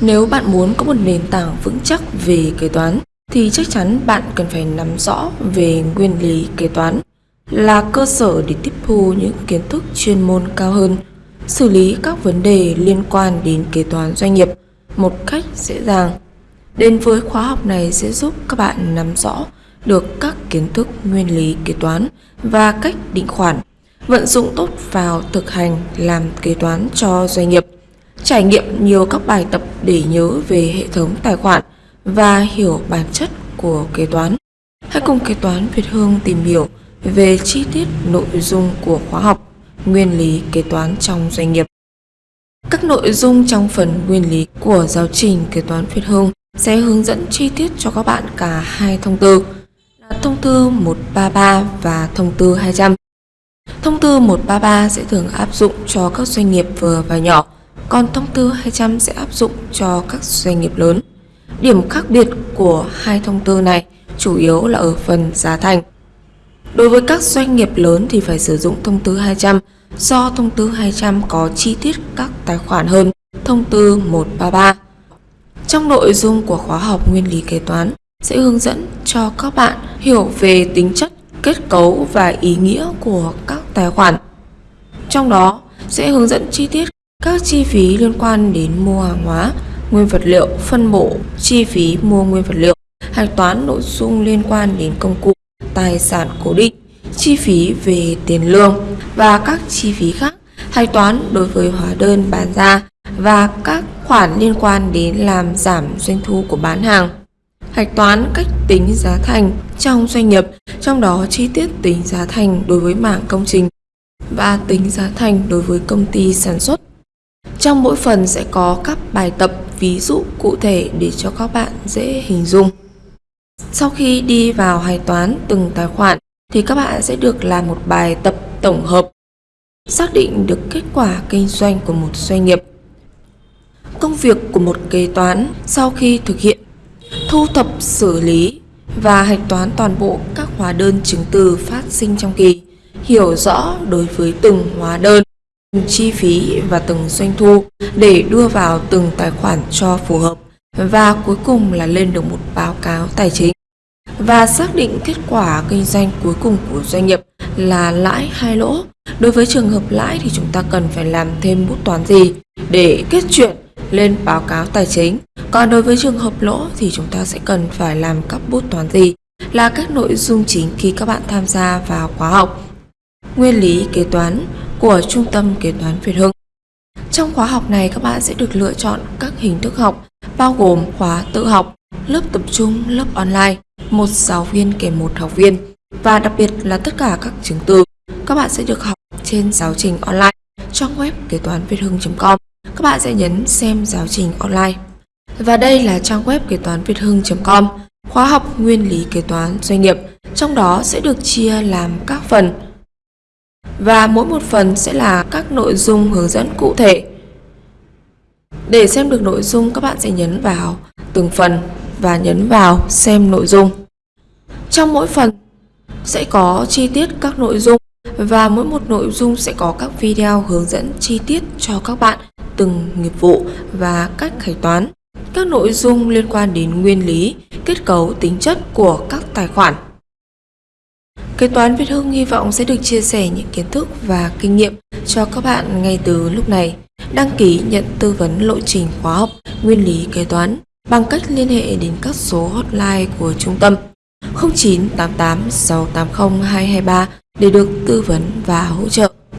Nếu bạn muốn có một nền tảng vững chắc về kế toán thì chắc chắn bạn cần phải nắm rõ về nguyên lý kế toán là cơ sở để tiếp thu những kiến thức chuyên môn cao hơn, xử lý các vấn đề liên quan đến kế toán doanh nghiệp một cách dễ dàng. Đến với khóa học này sẽ giúp các bạn nắm rõ được các kiến thức nguyên lý kế toán và cách định khoản, vận dụng tốt vào thực hành làm kế toán cho doanh nghiệp, trải nghiệm nhiều các bài tập để nhớ về hệ thống tài khoản và hiểu bản chất của kế toán. Hãy cùng kế toán Việt Hương tìm hiểu về chi tiết nội dung của khóa học Nguyên lý kế toán trong doanh nghiệp. Các nội dung trong phần nguyên lý của giáo trình kế toán Việt Hương sẽ hướng dẫn chi tiết cho các bạn cả hai thông tư là thông tư 133 và thông tư 200. Thông tư 133 sẽ thường áp dụng cho các doanh nghiệp vừa và nhỏ, còn thông tư 200 sẽ áp dụng cho các doanh nghiệp lớn. Điểm khác biệt của hai thông tư này chủ yếu là ở phần giá thành. Đối với các doanh nghiệp lớn thì phải sử dụng thông tư 200 do thông tư 200 có chi tiết các tài khoản hơn thông tư 133. Trong nội dung của khóa học nguyên lý kế toán sẽ hướng dẫn cho các bạn hiểu về tính chất, kết cấu và ý nghĩa của các tài khoản. Trong đó sẽ hướng dẫn chi tiết các chi phí liên quan đến mua hàng hóa, nguyên vật liệu, phân bổ, chi phí mua nguyên vật liệu, hạch toán nội dung liên quan đến công cụ, tài sản cố định, chi phí về tiền lương và các chi phí khác, hạch toán đối với hóa đơn bán ra và các khoản liên quan đến làm giảm doanh thu của bán hàng. Hạch toán cách tính giá thành trong doanh nghiệp, trong đó chi tiết tính giá thành đối với mảng công trình và tính giá thành đối với công ty sản xuất. Trong mỗi phần sẽ có các bài tập ví dụ cụ thể để cho các bạn dễ hình dung. Sau khi đi vào hạch toán từng tài khoản thì các bạn sẽ được làm một bài tập tổng hợp xác định được kết quả kinh doanh của một doanh nghiệp. Công việc của một kế toán sau khi thực hiện thu thập xử lý và hạch toán toàn bộ các hóa đơn chứng từ phát sinh trong kỳ, hiểu rõ đối với từng hóa đơn, từng chi phí và từng doanh thu để đưa vào từng tài khoản cho phù hợp và cuối cùng là lên được một báo cáo tài chính và xác định kết quả kinh doanh cuối cùng của doanh nghiệp là lãi hay lỗ. Đối với trường hợp lãi thì chúng ta cần phải làm thêm bút toán gì để kết chuyện lên báo cáo tài chính. Còn đối với trường hợp lỗ thì chúng ta sẽ cần phải làm các bút toán gì là các nội dung chính khi các bạn tham gia vào khóa học, Nguyên lý kế toán của Trung tâm Kế toán Việt Hưng. Trong khóa học này các bạn sẽ được lựa chọn các hình thức học bao gồm khóa tự học, lớp tập trung, lớp online, một giáo viên kèm một học viên và đặc biệt là tất cả các chứng từ. Các bạn sẽ được học trên giáo trình online trong web kế toán việt hưng.com các bạn sẽ nhấn xem giáo trình online. Và đây là trang web kế toán việt hưng.com khóa học nguyên lý kế toán doanh nghiệp. Trong đó sẽ được chia làm các phần và mỗi một phần sẽ là các nội dung hướng dẫn cụ thể để xem được nội dung các bạn sẽ nhấn vào từng phần và nhấn vào xem nội dung. Trong mỗi phần sẽ có chi tiết các nội dung và mỗi một nội dung sẽ có các video hướng dẫn chi tiết cho các bạn từng nghiệp vụ và cách hạch toán. Các nội dung liên quan đến nguyên lý, kết cấu, tính chất của các tài khoản. Kế toán Việt Hưng hy vọng sẽ được chia sẻ những kiến thức và kinh nghiệm cho các bạn ngay từ lúc này. Đăng ký nhận tư vấn lộ trình khóa học, Nguyên lý kế toán bằng cách liên hệ đến các số hotline của trung tâm 0988 680 223 để được tư vấn và hỗ trợ.